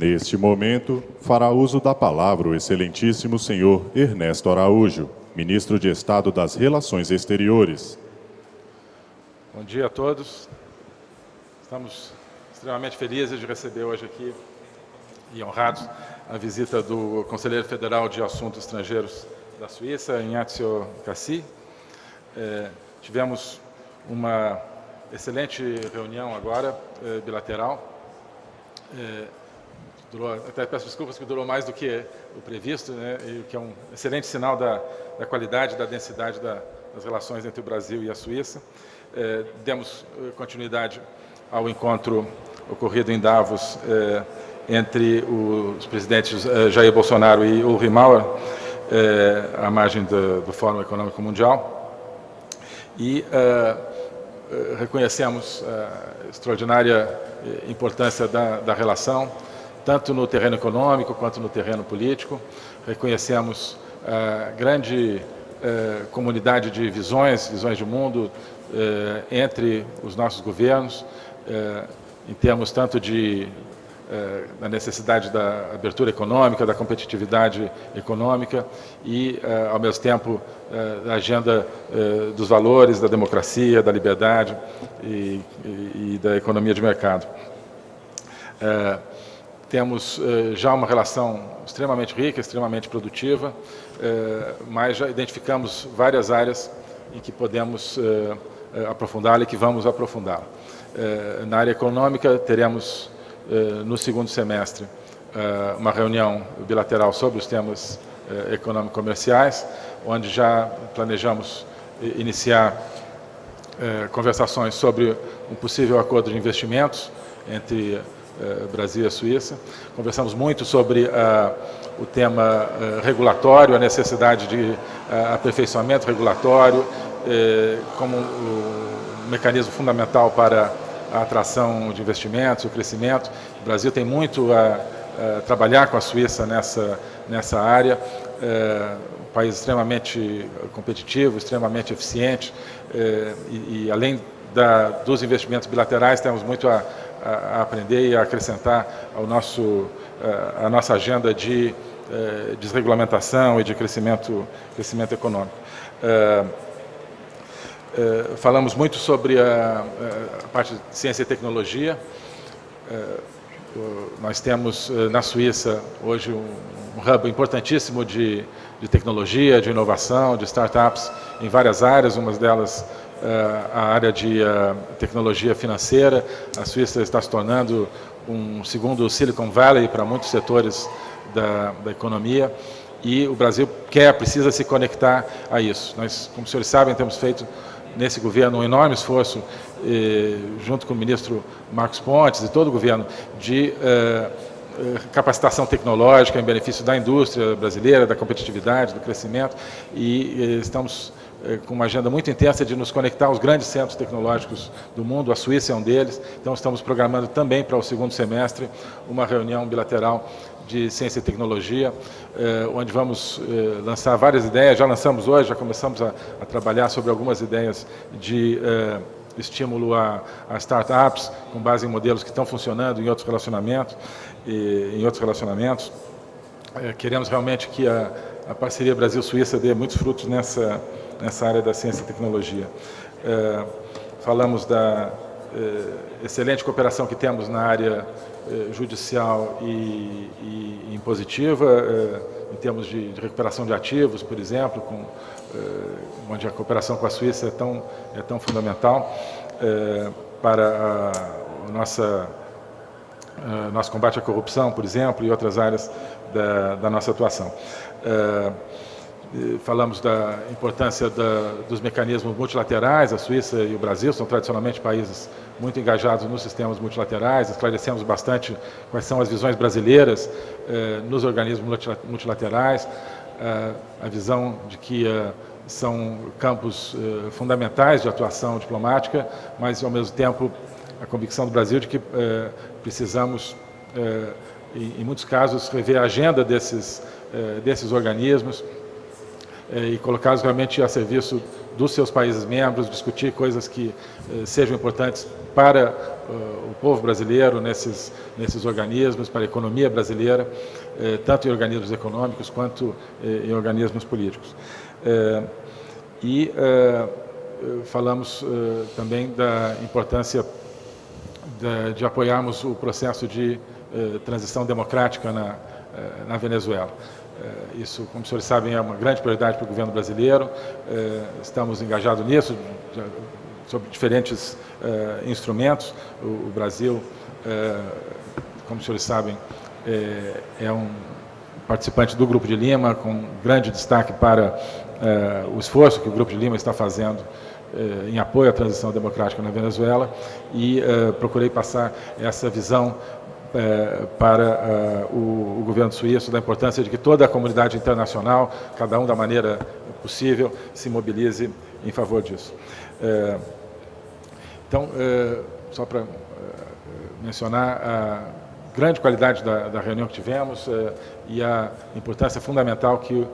Neste momento, fará uso da palavra o excelentíssimo senhor Ernesto Araújo, ministro de Estado das Relações Exteriores. Bom dia a todos. Estamos extremamente felizes de receber hoje aqui e honrados a visita do Conselheiro Federal de Assuntos Estrangeiros da Suíça, Ignazio Cassi. É, tivemos uma excelente reunião agora, é, bilateral. É, durou, até peço desculpas que durou mais do que o previsto, né, e que é um excelente sinal da, da qualidade, da densidade da, das relações entre o Brasil e a Suíça. É, demos é, continuidade ao encontro ocorrido em Davos é, entre os presidentes é, Jair Bolsonaro e Ulrich Mauer, é, à margem do, do, Fórum Econômico Mundial. E reconhecemos a extraordinária importância da, da relação, tanto no terreno econômico quanto no terreno político. Reconhecemos a grande eh, comunidade de visões, visões de mundo eh, entre os nossos governos, eh, em termos tanto de da necessidade da abertura econômica, da competitividade econômica e, ao mesmo tempo, da agenda dos valores, da democracia, da liberdade e, e, e da economia de mercado. Temos eh, já uma relação extremamente rica, extremamente produtiva, eh, mas já identificamos várias áreas em que podemos eh, aprofundá-la e que vamos aprofundá-la. Na área econômica, teremos no segundo semestre uma reunião bilateral sobre os temas econômico-comerciais, onde já planejamos iniciar conversações sobre um possível acordo de investimentos entre eh, Brasil e a Suíça. Conversamos muito sobre uh, o tema uh, regulatório, a necessidade de uh, aperfeiçoamento regulatório como um mecanismo fundamental para a atração de investimentos, o crescimento. O Brasil tem muito a, a trabalhar com a Suíça nessa, nessa área. um país extremamente competitivo, extremamente eficiente e, e além da, dos investimentos bilaterais, temos muito a, a, aprender e a acrescentar ao nosso, a, a nossa agenda de eh, desregulamentação e de crescimento, crescimento econômico. Eh, eh, falamos muito sobre a, a, parte de ciência e tecnologia. nós temos na Suíça hoje um, um hub importantíssimo de, de tecnologia, de inovação, de startups em várias áreas, umas delas eh, a área de eh, tecnologia financeira. A Suíça está se tornando um segundo Silicon Valley para muitos setores da, da economia e o Brasil quer, precisa se conectar a isso. Nós, como os senhores sabem, temos feito nesse governo um enorme esforço, eh, junto com o ministro Marcos Pontes e todo o governo, de eh, eh capacitação tecnológica em benefício da indústria brasileira, da competitividade, do crescimento, e eh, estamos com uma agenda muito intensa de nos conectar aos grandes centros tecnológicos do mundo, a Suíça é um deles, então estamos programando também para o segundo semestre uma reunião bilateral de ciência e tecnologia, é, onde vamos é, lançar várias ideias, já lançamos hoje, já começamos a, a trabalhar sobre algumas ideias de estímulo a, a, startups, com base em modelos que estão funcionando em outros relacionamentos, e, em outros relacionamentos. queremos realmente que a, a parceria Brasil-Suíça dê muitos frutos nessa, nessa área da ciência e tecnologia. É, falamos da é, excelente cooperação que temos na área é, judicial e, e impositiva, é, em termos de, de, recuperação de ativos, por exemplo, com, é, onde a cooperação com a Suíça é tão, é tão fundamental é, para a, nossa nosso combate à corrupção, por exemplo, e outras áreas da, da nossa atuação. Falamos da importância da, dos mecanismos multilaterais, a Suíça e o Brasil são tradicionalmente países muito engajados nos sistemas multilaterais, esclarecemos bastante quais são as visões brasileiras eh, nos organismos multilaterais, eh, a visão de que eh, são campos eh, fundamentais de atuação diplomática, mas ao mesmo tempo a convicção do Brasil de que eh, precisamos, eh, em, em, muitos casos, rever a agenda desses, desses organismos, e colocá-los realmente a serviço dos seus países membros, discutir coisas que eh, sejam importantes para uh, o povo brasileiro nesses, nesses organismos, para a economia brasileira, eh, tanto em organismos econômicos quanto eh, em organismos políticos. Eh, e eh, falamos também da importância de, de, apoiarmos o processo de transição democrática na, na Venezuela. Isso, como os senhores sabem, é uma grande prioridade para o governo brasileiro. Estamos engajados nisso, sobre diferentes uh, instrumentos. O, Brasil, como os senhores sabem, é, é, um participante do Grupo de Lima, com grande destaque para o esforço que o Grupo de Lima está fazendo em apoio à transição democrática na Venezuela e procurei passar essa visão para o, o, governo suíço da importância de que toda a comunidade internacional, cada um da maneira possível, se mobilize em favor disso. Então, é, só para é, mencionar grande qualidade da, da reunião que tivemos é, e a importância fundamental que o,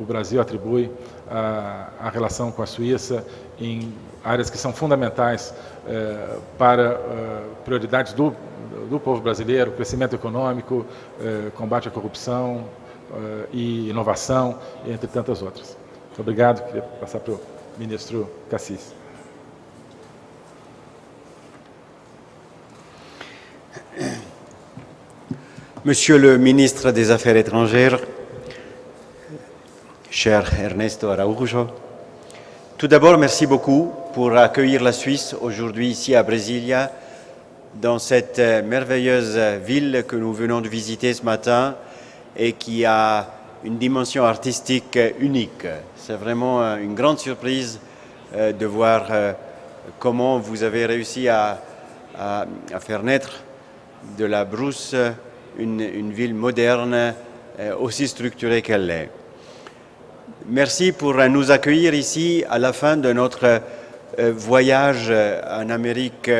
o Brasil atribui à, relação com a Suíça em áreas que são fundamentais para prioridades do, do povo brasileiro, crescimento econômico, combate à corrupção e inovação, entre tantas outras. Muito obrigado. Queria passar para o ministro Cassis. Monsieur le ministre des Affaires étrangères, cher Ernesto Araujo, tout d'abord, merci beaucoup pour accueillir la Suisse aujourd'hui ici à Brasilia, dans cette merveilleuse ville que nous venons de visiter ce matin et qui a une dimension artistique unique. C'est vraiment une grande surprise euh, de voir euh, comment vous avez réussi à, à faire naître de la brousse une, ville moderne, euh, aussi structurée qu'elle l'est. Merci pour nous accueillir ici à la fin de notre euh, voyage en Amérique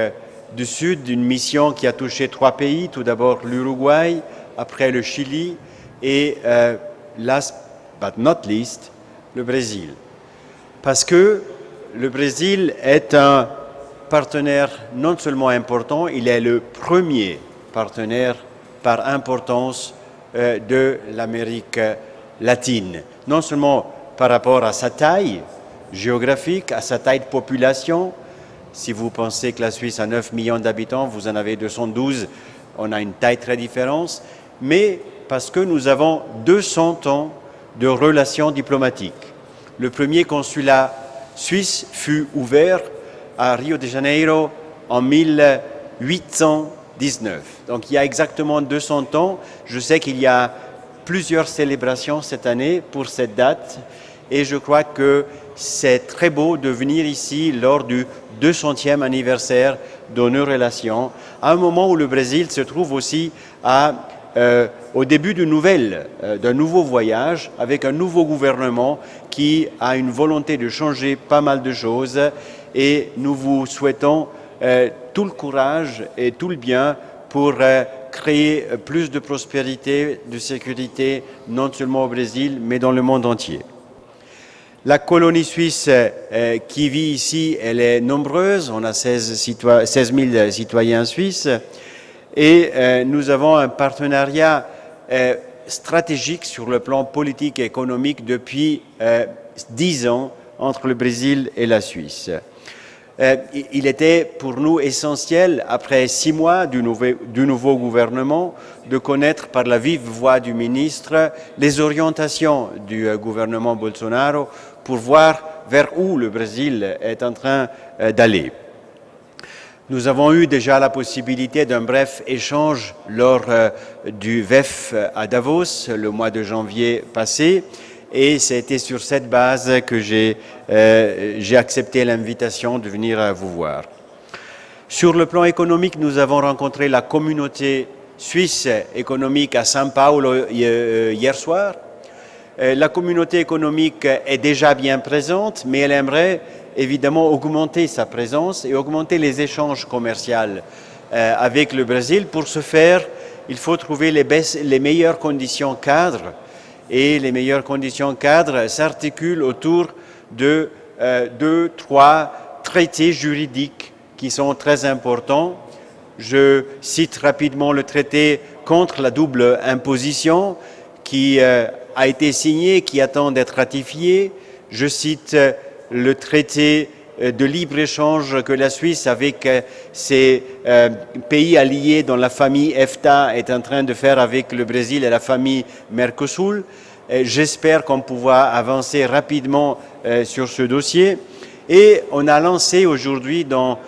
du Sud, une mission qui a touché trois pays, tout d'abord l'Uruguay, après le Chili et, euh, last but not least, le Brésil. Parce que le Brésil est un partenaire non seulement important, il est le premier partenaire par importance euh, de l'Amérique latine. Non seulement par rapport à sa taille géographique, à sa taille de population, si vous pensez que la Suisse a 9 millions d'habitants, vous en avez 212, on a une taille très différente, mais parce que nous avons 200 ans de relations diplomatiques. Le premier consulat suisse fut ouvert à Rio de Janeiro en 1800 19. Donc il y a exactement 200 ans, je sais qu'il y a plusieurs célébrations cette année pour cette date. Et je crois que c'est très beau de venir ici lors du 200e anniversaire de nos relations, à un moment où le Brésil se trouve aussi euh, au début euh, d'un nouveau voyage avec un nouveau gouvernement qui a une volonté de changer pas mal de choses. Et nous vous souhaitons tout le courage et tout le bien pour euh, créer plus de prospérité, de sécurité, non seulement au Brésil, mais dans le monde entier. La colonie suisse euh, qui vit ici, elle est nombreuse, on a 16, 000 citoyens suisses, et nous avons un partenariat stratégique sur le plan politique et économique depuis 10 ans entre le Brésil et la Suisse. Euh, il était pour nous essentiel, après six mois du, nouveau gouvernement, de connaître par la vive voix du ministre les orientations du euh, gouvernement Bolsonaro pour voir vers où le Brésil est en train euh, d'aller. Nous avons eu déjà la possibilité d'un bref échange lors du VEF à Davos le mois de janvier passé et c'était sur cette base que euh, j'ai accepté l'invitation de venir vous voir. Sur le plan économique, nous avons rencontré la communauté suisse économique à São Paulo euh, hier soir. Euh, la communauté économique est déjà bien présente, mais elle aimerait évidemment augmenter sa présence et augmenter les échanges commerciaux avec le Brésil. Pour ce faire, il faut trouver les, les meilleures conditions cadres et les meilleures conditions cadres s'articulent autour de euh, deux, trois traités juridiques qui sont très importants. Je cite rapidement le traité contre la double imposition qui euh, a été signé, qui attend d'être ratifié. Je cite euh, le traité de libre-échange que la Suisse, avec euh, ses euh, pays alliés dans la famille EFTA, est en train de faire avec le Brésil et la famille Mercosur. J'espère qu'on pourra avancer rapidement sur ce dossier. Et on a lancé aujourd'hui dans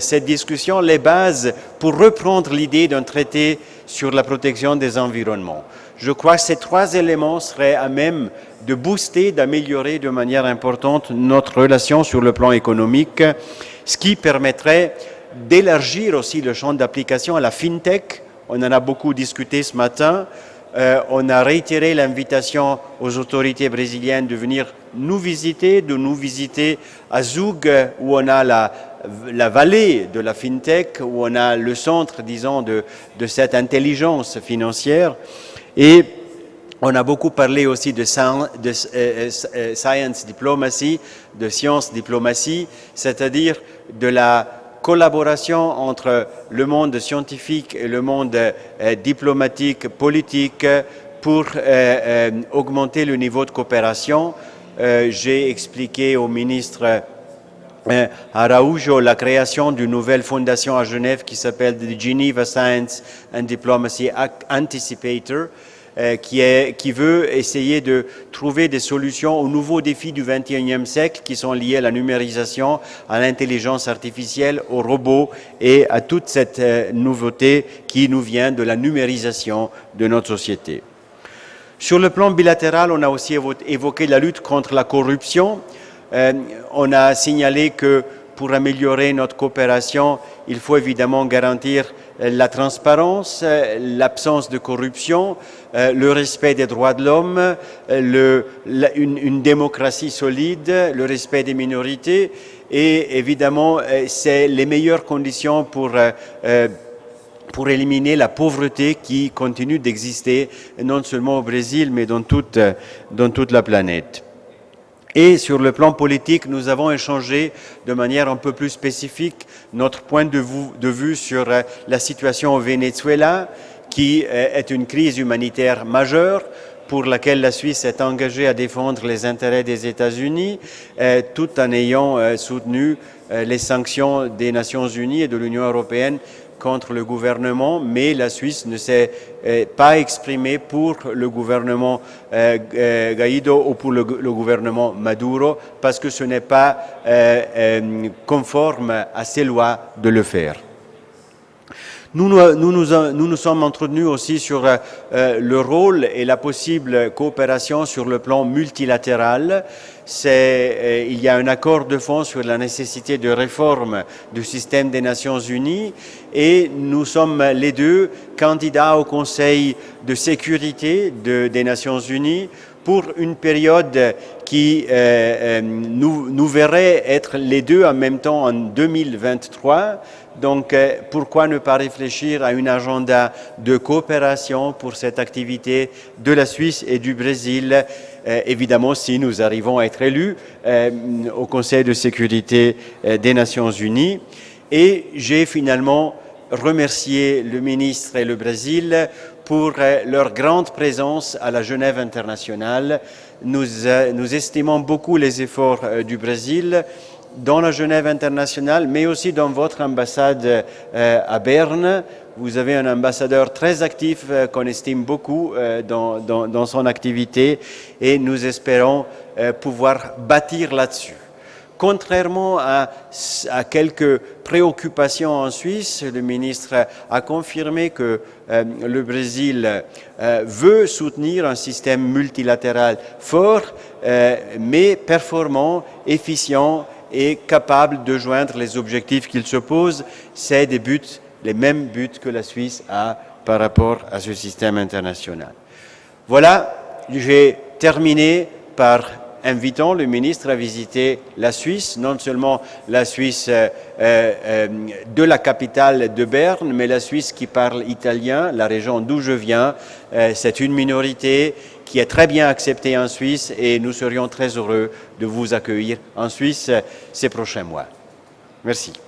cette discussion les bases pour reprendre l'idée d'un traité sur la protection des environnements. Je crois que ces trois éléments seraient à même de booster, d'améliorer de manière importante notre relation sur le plan économique, ce qui permettrait d'élargir aussi le champ d'application à la FinTech. On en a beaucoup discuté ce matin. Euh, on a réitéré l'invitation aux autorités brésiliennes de venir nous visiter, de nous visiter à Zug, où on a la, vallée de la FinTech, où on a le centre, disons, de cette intelligence financière. Et on a beaucoup parlé aussi de, de euh, euh, science diplomacy, de science diplomatie, c'est-à-dire de la collaboration entre le monde scientifique et le monde euh, diplomatique, politique, pour augmenter le niveau de coopération. J'ai expliqué au ministre Araujo la création d'une nouvelle fondation à Genève qui s'appelle Geneva Science and Diplomacy Anticipator, euh, qui, est, qui veut essayer de trouver des solutions aux nouveaux défis du XXIe siècle qui sont liés à la numérisation, à l'intelligence artificielle, aux robots et à toute cette euh, nouveauté qui nous vient de la numérisation de notre société. Sur le plan bilatéral, on a aussi évoqué la lutte contre la corruption. Euh, on a signalé que pour améliorer notre coopération, il faut évidemment garantir euh, la transparence, euh, l'absence de corruption, le respect des droits de l'homme, une, démocratie solide, le respect des minorités et évidemment c'est les meilleures conditions pour éliminer la pauvreté qui continue d'exister non seulement au Brésil mais dans dans toute la planète. Et sur le plan politique, nous avons échangé de manière un peu plus spécifique notre point de vue, sur euh, la situation au Venezuela, qui euh, est une crise humanitaire majeure pour laquelle la Suisse est engagée à défendre les intérêts des États-Unis, euh, tout en ayant soutenu les sanctions des Nations Unies et de l'Union européenne contre le gouvernement, mais la Suisse ne s'est euh, pas exprimée pour le gouvernement euh, euh, Guaido ou pour le, gouvernement Maduro, parce que ce n'est pas conforme à ces lois de le faire. Nous nous, nous sommes entretenus aussi sur le rôle et la possible coopération sur le plan multilatéral il y a un accord de fond sur la nécessité de réforme du système des Nations Unies et nous sommes les deux candidats au Conseil de sécurité des Nations Unies pour une période qui euh, euh, nous, nous, verrait être les deux en même temps en 2023. Donc, euh, pourquoi ne pas réfléchir à un agenda de coopération pour cette activité de la Suisse et du Brésil? Euh, évidemment si nous arrivons à être élus euh, au Conseil de sécurité des Nations Unies. Et j'ai finalement remercié le ministre et le Brésil pour leur grande présence à la Genève internationale. Nous estimons beaucoup les efforts du Brésil dans la Genève internationale, mais aussi dans votre ambassade à Berne, vous avez un ambassadeur très actif euh, qu'on estime beaucoup euh, dans, son activité et nous espérons euh, pouvoir bâtir là-dessus. Contrairement à, quelques préoccupations en Suisse, le ministre a confirmé que le Brésil veut soutenir un système multilatéral fort, mais performant, efficient et capable de joindre les objectifs qu'il se pose. C'est des buts les mêmes buts que la Suisse a par rapport à ce système international. Voilà, j'ai terminé par invitons le ministre à visiter la Suisse, non seulement la Suisse euh, euh, de la capitale de Berne, mais la Suisse qui parle italien, la région d'où je viens. Euh, C'est une minorité qui est très bien acceptée en Suisse et nous serions très heureux de vous accueillir en Suisse ces prochains mois. Merci.